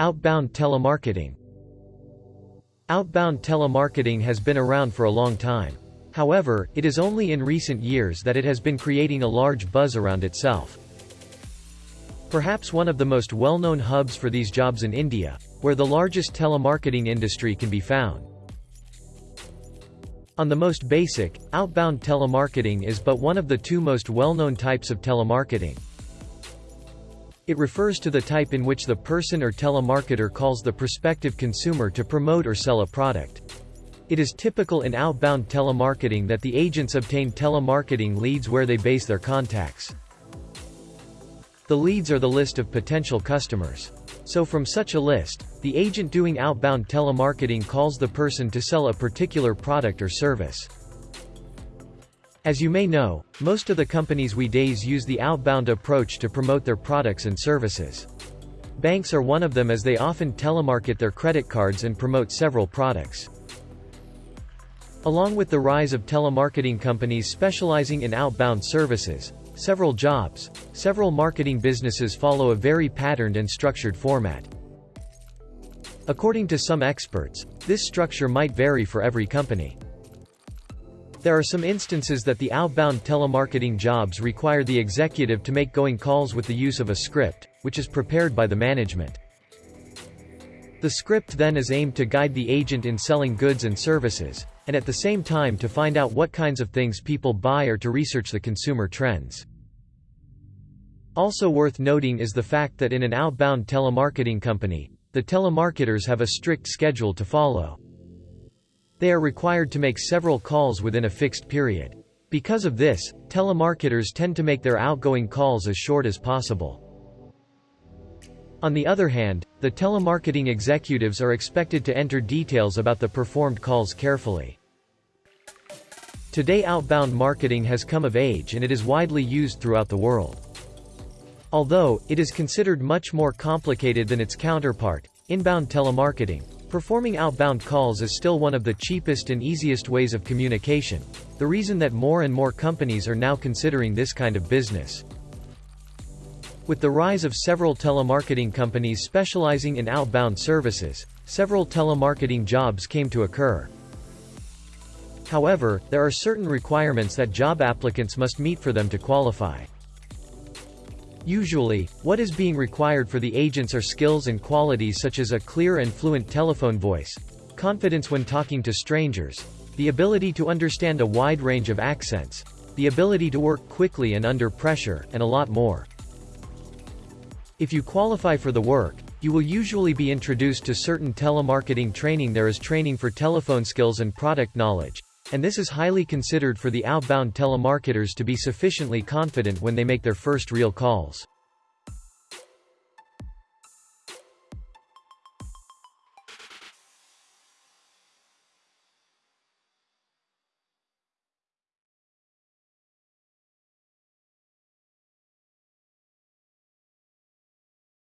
Outbound telemarketing Outbound telemarketing has been around for a long time. However, it is only in recent years that it has been creating a large buzz around itself. Perhaps one of the most well-known hubs for these jobs in India, where the largest telemarketing industry can be found. On the most basic, outbound telemarketing is but one of the two most well-known types of telemarketing. It refers to the type in which the person or telemarketer calls the prospective consumer to promote or sell a product. It is typical in outbound telemarketing that the agents obtain telemarketing leads where they base their contacts. The leads are the list of potential customers. So from such a list, the agent doing outbound telemarketing calls the person to sell a particular product or service. As you may know, most of the companies we days use the outbound approach to promote their products and services. Banks are one of them as they often telemarket their credit cards and promote several products. Along with the rise of telemarketing companies specializing in outbound services, several jobs, several marketing businesses follow a very patterned and structured format. According to some experts, this structure might vary for every company. There are some instances that the outbound telemarketing jobs require the executive to make going calls with the use of a script, which is prepared by the management. The script then is aimed to guide the agent in selling goods and services, and at the same time to find out what kinds of things people buy or to research the consumer trends. Also worth noting is the fact that in an outbound telemarketing company, the telemarketers have a strict schedule to follow. They are required to make several calls within a fixed period. Because of this, telemarketers tend to make their outgoing calls as short as possible. On the other hand, the telemarketing executives are expected to enter details about the performed calls carefully. Today outbound marketing has come of age and it is widely used throughout the world. Although, it is considered much more complicated than its counterpart, inbound telemarketing, performing outbound calls is still one of the cheapest and easiest ways of communication, the reason that more and more companies are now considering this kind of business. With the rise of several telemarketing companies specializing in outbound services, several telemarketing jobs came to occur. However, there are certain requirements that job applicants must meet for them to qualify. Usually, what is being required for the agents are skills and qualities such as a clear and fluent telephone voice, confidence when talking to strangers, the ability to understand a wide range of accents, the ability to work quickly and under pressure, and a lot more. If you qualify for the work, you will usually be introduced to certain telemarketing training there is training for telephone skills and product knowledge, and this is highly considered for the outbound telemarketers to be sufficiently confident when they make their first real calls.